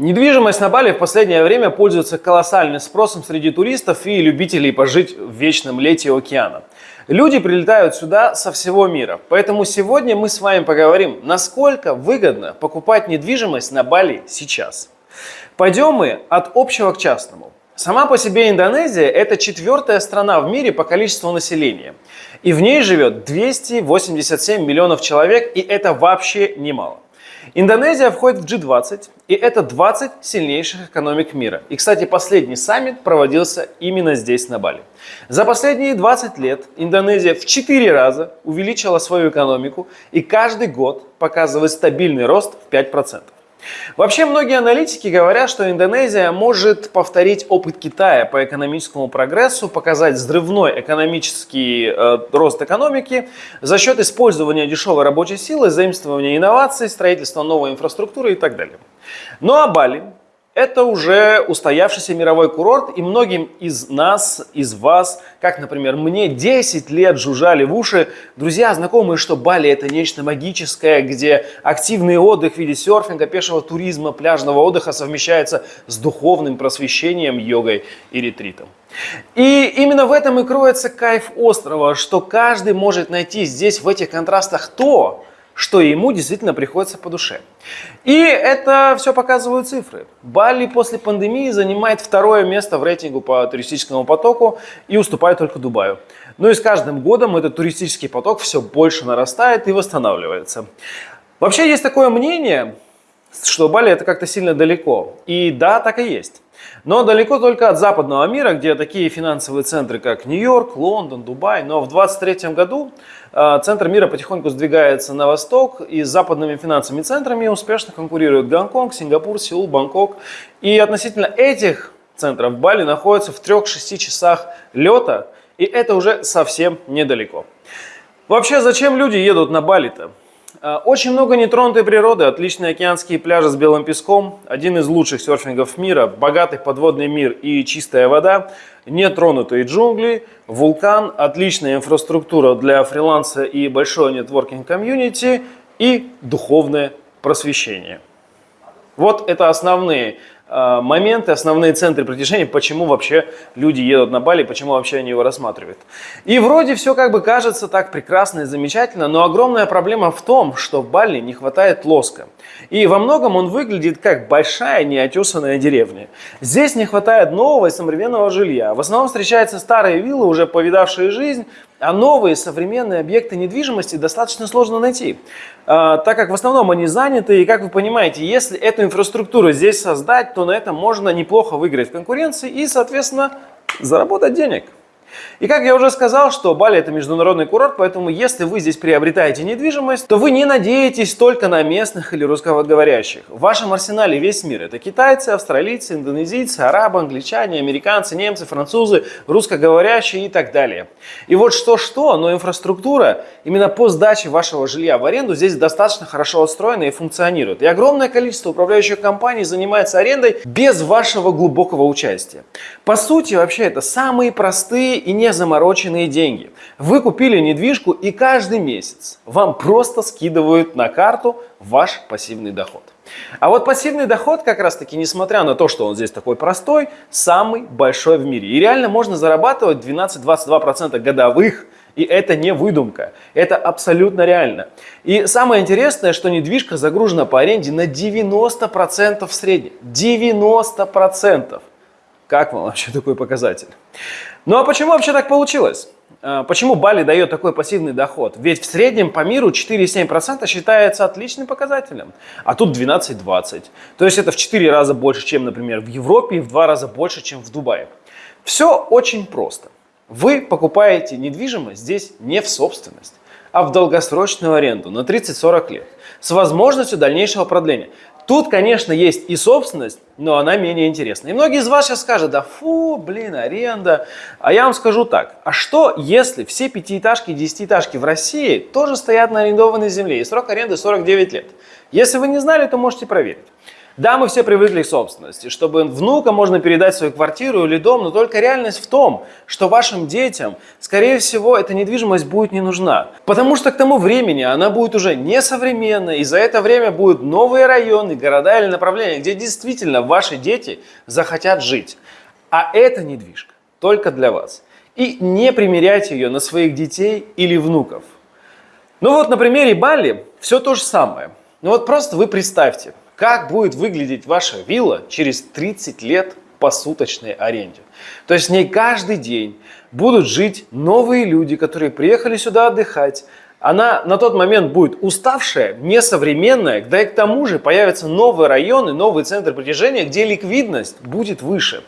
Недвижимость на Бали в последнее время пользуется колоссальным спросом среди туристов и любителей пожить в вечном лете океана. Люди прилетают сюда со всего мира, поэтому сегодня мы с вами поговорим, насколько выгодно покупать недвижимость на Бали сейчас. Пойдем мы от общего к частному. Сама по себе Индонезия – это четвертая страна в мире по количеству населения. И в ней живет 287 миллионов человек, и это вообще немало. Индонезия входит в G20, и это 20 сильнейших экономик мира. И, кстати, последний саммит проводился именно здесь, на Бали. За последние 20 лет Индонезия в 4 раза увеличила свою экономику и каждый год показывает стабильный рост в 5%. Вообще многие аналитики говорят, что Индонезия может повторить опыт Китая по экономическому прогрессу, показать взрывной экономический э, рост экономики за счет использования дешевой рабочей силы, заимствования инноваций, строительства новой инфраструктуры и так далее. Ну а Бали это уже устоявшийся мировой курорт, и многим из нас, из вас, как, например, мне 10 лет жужжали в уши, друзья, знакомые, что Бали это нечто магическое, где активный отдых в виде серфинга, пешего туризма, пляжного отдыха совмещается с духовным просвещением, йогой и ретритом. И именно в этом и кроется кайф острова, что каждый может найти здесь в этих контрастах то, что ему действительно приходится по душе. И это все показывают цифры. Бали после пандемии занимает второе место в рейтингу по туристическому потоку и уступает только Дубаю. Но и с каждым годом этот туристический поток все больше нарастает и восстанавливается. Вообще есть такое мнение, что Бали это как-то сильно далеко. И да, так и есть. Но далеко только от западного мира, где такие финансовые центры, как Нью-Йорк, Лондон, Дубай. Но в 2023 году э, центр мира потихоньку сдвигается на восток, и с западными финансовыми центрами успешно конкурируют Гонконг, Сингапур, Сеул, Бангкок. И относительно этих центров Бали находится в 3-6 часах лета, и это уже совсем недалеко. Вообще, зачем люди едут на Бали-то? Э, очень много нетронутой природы, отличные океанские пляжи с белым песком, один из лучших серфингов мира, богатый подводный мир и чистая вода, нетронутые джунгли, вулкан, отличная инфраструктура для фриланса и большое нетворкинг комьюнити и духовное просвещение. Вот это основные моменты, основные центры притяжения, почему вообще люди едут на Бали, почему вообще они его рассматривают. И вроде все как бы кажется так прекрасно и замечательно, но огромная проблема в том, что в Бали не хватает лоска. И во многом он выглядит как большая неотесанная деревня. Здесь не хватает нового и современного жилья. В основном встречаются старые виллы, уже повидавшие жизнь, а новые современные объекты недвижимости достаточно сложно найти, а, так как в основном они заняты. И как вы понимаете, если эту инфраструктуру здесь создать, то на этом можно неплохо выиграть в конкуренции и, соответственно, заработать денег. И как я уже сказал, что Бали это международный курорт, поэтому если вы здесь приобретаете недвижимость, то вы не надеетесь только на местных или русскоговорящих. В вашем арсенале весь мир. Это китайцы, австралийцы, индонезийцы, арабы, англичане, американцы, немцы, французы, русскоговорящие и так далее. И вот что-что, но инфраструктура именно по сдаче вашего жилья в аренду здесь достаточно хорошо отстроена и функционирует. И огромное количество управляющих компаний занимается арендой без вашего глубокого участия. По сути, вообще это самые простые и не замороченные деньги. Вы купили недвижку и каждый месяц вам просто скидывают на карту ваш пассивный доход. А вот пассивный доход как раз таки, несмотря на то, что он здесь такой простой, самый большой в мире. И реально можно зарабатывать 12-22% годовых, и это не выдумка, это абсолютно реально. И самое интересное, что недвижка загружена по аренде на 90% в среднем. 90%. Как вам вообще такой показатель? Ну а почему вообще так получилось? А, почему Бали дает такой пассивный доход? Ведь в среднем по миру 4,7% считается отличным показателем, а тут 12-20%. То есть это в 4 раза больше, чем, например, в Европе и в 2 раза больше, чем в Дубае. Все очень просто. Вы покупаете недвижимость здесь не в собственность, а в долгосрочную аренду на 30-40 лет с возможностью дальнейшего продления. Тут, конечно, есть и собственность, но она менее интересна. И многие из вас сейчас скажут, да фу, блин, аренда. А я вам скажу так, а что если все пятиэтажки и десятиэтажки в России тоже стоят на арендованной земле и срок аренды 49 лет? Если вы не знали, то можете проверить. Да, мы все привыкли к собственности, чтобы внука можно передать свою квартиру или дом, но только реальность в том, что вашим детям, скорее всего, эта недвижимость будет не нужна. Потому что к тому времени она будет уже несовременной, и за это время будут новые районы, города или направления, где действительно ваши дети захотят жить. А эта недвижка только для вас. И не примеряйте ее на своих детей или внуков. Ну вот на примере Бали все то же самое. Ну вот просто вы представьте, как будет выглядеть ваша вилла через 30 лет по суточной аренде. То есть в ней каждый день будут жить новые люди, которые приехали сюда отдыхать, она на тот момент будет уставшая, несовременная, да и к тому же появятся новые районы, новый центр притяжения, где ликвидность будет выше.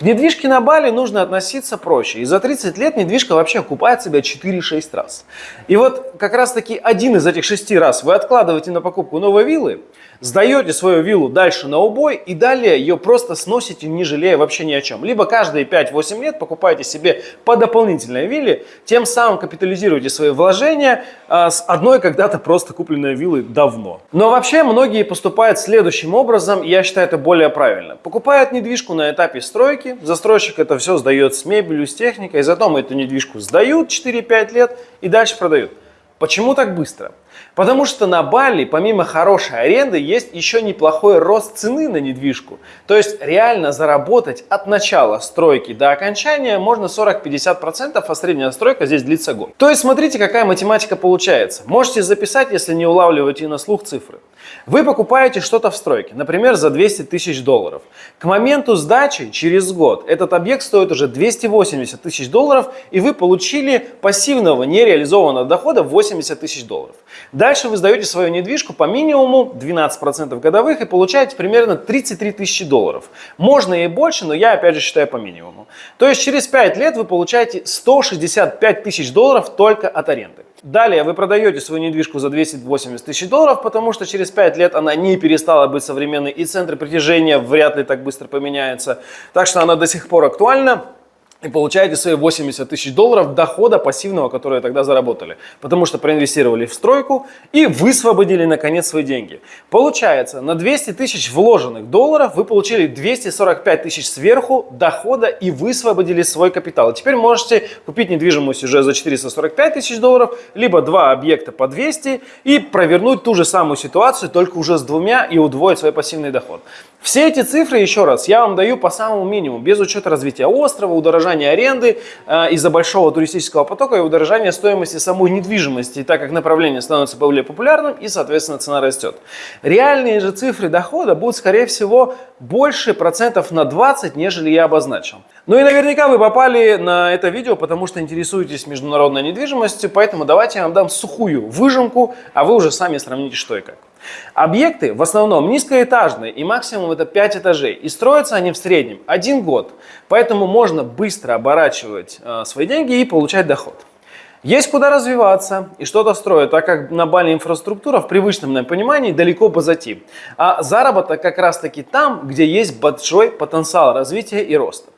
К недвижке на Бали нужно относиться проще. И за 30 лет недвижка вообще окупает себя 4-6 раз. И вот как раз таки один из этих шести раз вы откладываете на покупку новой виллы, сдаете свою виллу дальше на убой и далее ее просто сносите, не жалея вообще ни о чем. Либо каждые 5-8 лет покупаете себе по дополнительной вилле, тем самым капитализируете свои вложения а, с одной когда-то просто купленной виллы давно. Но вообще многие поступают следующим образом, я считаю это более правильно. Покупают недвижку на этапе стройки, застройщик это все сдает с мебелью, с техникой, затем эту недвижку сдают 4-5 лет и дальше продают. Почему так быстро? Потому что на Бали, помимо хорошей аренды, есть еще неплохой рост цены на недвижку. То есть реально заработать от начала стройки до окончания можно 40-50%, а средняя стройка здесь длится год. То есть смотрите, какая математика получается. Можете записать, если не улавливаете на слух цифры. Вы покупаете что-то в стройке, например, за 200 тысяч долларов. К моменту сдачи через год этот объект стоит уже 280 тысяч долларов, и вы получили пассивного нереализованного дохода 80 тысяч долларов. Дальше вы сдаете свою недвижку по минимуму 12% годовых и получаете примерно 33 тысячи долларов. Можно и больше, но я опять же считаю по минимуму. То есть через 5 лет вы получаете 165 тысяч долларов только от аренды. Далее вы продаете свою недвижку за 280 тысяч долларов, потому что через 5 лет она не перестала быть современной и центр притяжения вряд ли так быстро поменяется. Так что она до сих пор актуальна и получаете свои 80 тысяч долларов дохода пассивного, который тогда заработали. Потому что проинвестировали в стройку и высвободили наконец свои деньги. Получается, на 200 тысяч вложенных долларов вы получили 245 тысяч сверху дохода и высвободили свой капитал. Теперь можете купить недвижимость уже за 445 тысяч долларов, либо два объекта по 200 и провернуть ту же самую ситуацию, только уже с двумя и удвоить свой пассивный доход. Все эти цифры, еще раз, я вам даю по самому минимуму, без учета развития острова, удорожания аренды э, из-за большого туристического потока и удорожания стоимости самой недвижимости, так как направление становится более популярным и, соответственно, цена растет. Реальные же цифры дохода будут, скорее всего, больше процентов на 20, нежели я обозначил. Ну и наверняка вы попали на это видео, потому что интересуетесь международной недвижимостью, поэтому давайте я вам дам сухую выжимку, а вы уже сами сравните, что и как. Объекты в основном низкоэтажные и максимум это 5 этажей. И строятся они в среднем один год. Поэтому можно быстро оборачивать э, свои деньги и получать доход. Есть куда развиваться и что-то строить, так как на Бали инфраструктура в привычном нам понимании далеко позади. А заработок как раз таки там, где есть большой потенциал развития и роста.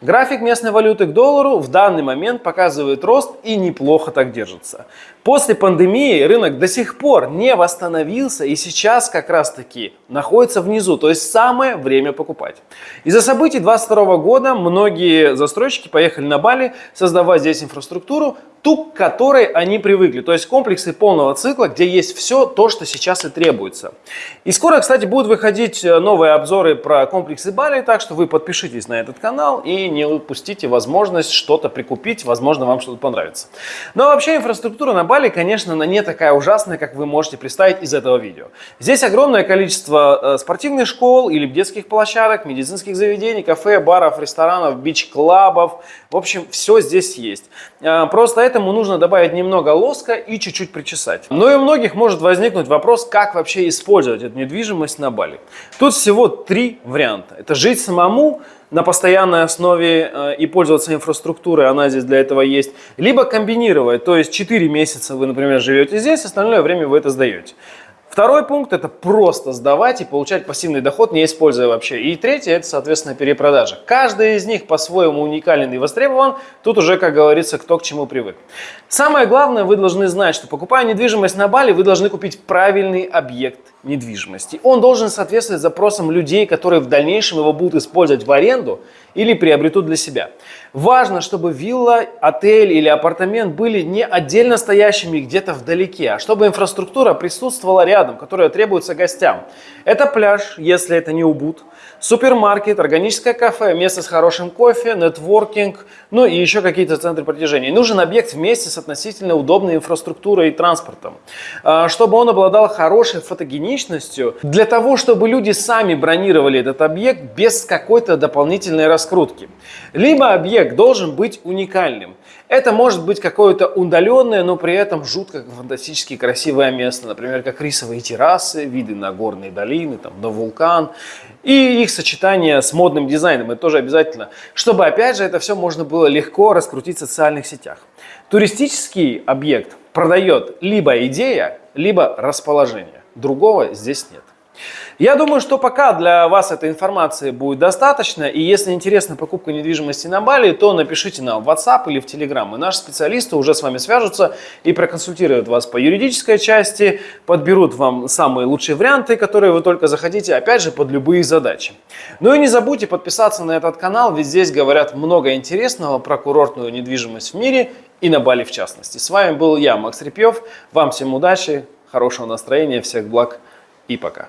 График местной валюты к доллару в данный момент показывает рост и неплохо так держится. После пандемии рынок до сих пор не восстановился и сейчас как раз таки находится внизу, то есть самое время покупать. Из-за событий 2022 года многие застройщики поехали на Бали создавать здесь инфраструктуру, ту, к которой они привыкли. То есть комплексы полного цикла, где есть все то, что сейчас и требуется. И скоро, кстати, будут выходить э, новые обзоры про комплексы Бали, так что вы подпишитесь на этот канал и не упустите возможность что-то прикупить, возможно, вам что-то понравится. Но вообще инфраструктура на Бали, конечно, она не такая ужасная, как вы можете представить из этого видео. Здесь огромное количество э, спортивных школ или детских площадок, медицинских заведений, кафе, баров, ресторанов, бич-клабов. В общем, все здесь есть. Э, просто Поэтому нужно добавить немного лоска и чуть-чуть причесать. Но и у многих может возникнуть вопрос, как вообще использовать эту недвижимость на Бали. Тут всего три варианта. Это жить самому, на постоянной основе э, и пользоваться инфраструктурой, она здесь для этого есть. Либо комбинировать, то есть 4 месяца вы, например, живете здесь, остальное время вы это сдаете. Второй пункт – это просто сдавать и получать пассивный доход, не используя вообще. И третий – это, соответственно, перепродажа. Каждый из них по-своему уникален и востребован. Тут уже, как говорится, кто к чему привык. Самое главное, вы должны знать, что покупая недвижимость на Бали, вы должны купить правильный объект недвижимости. Он должен соответствовать запросам людей, которые в дальнейшем его будут использовать в аренду или приобретут для себя. Важно, чтобы вилла, отель или апартамент были не отдельно стоящими где-то вдалеке, а чтобы инфраструктура присутствовала рядом, которая требуется гостям. Это пляж, если это не убуд, супермаркет, органическое кафе, место с хорошим кофе, нетворкинг, ну и еще какие-то центры притяжения. нужен объект вместе с относительно удобной инфраструктурой и транспортом, а, чтобы он обладал хорошей фотогеничностью, для того, чтобы люди сами бронировали этот объект без какой-то дополнительной раскрутки. Либо объект должен быть уникальным. Это может быть какое-то удаленное, но при этом жутко фантастически красивое место, например, как рисовые террасы, виды на горные долины, там, на вулкан, и их сочетание с модным дизайном, это тоже обязательно, чтобы, опять же, это все можно было легко раскрутить в социальных сетях. Туристический объект продает либо идея, либо расположение. Другого здесь нет. Я думаю, что пока для вас этой информации будет достаточно. И если интересна покупка недвижимости на Бали, то напишите нам в WhatsApp или в Telegram. И наши специалисты уже с вами свяжутся и проконсультируют вас по юридической части, подберут вам самые лучшие варианты, которые вы только захотите, опять же, под любые задачи. Ну и не забудьте подписаться на этот канал, ведь здесь говорят много интересного про курортную недвижимость в мире и на Бали в частности. С вами был я, Макс Репьев. Вам всем удачи, хорошего настроения, всех благ и пока.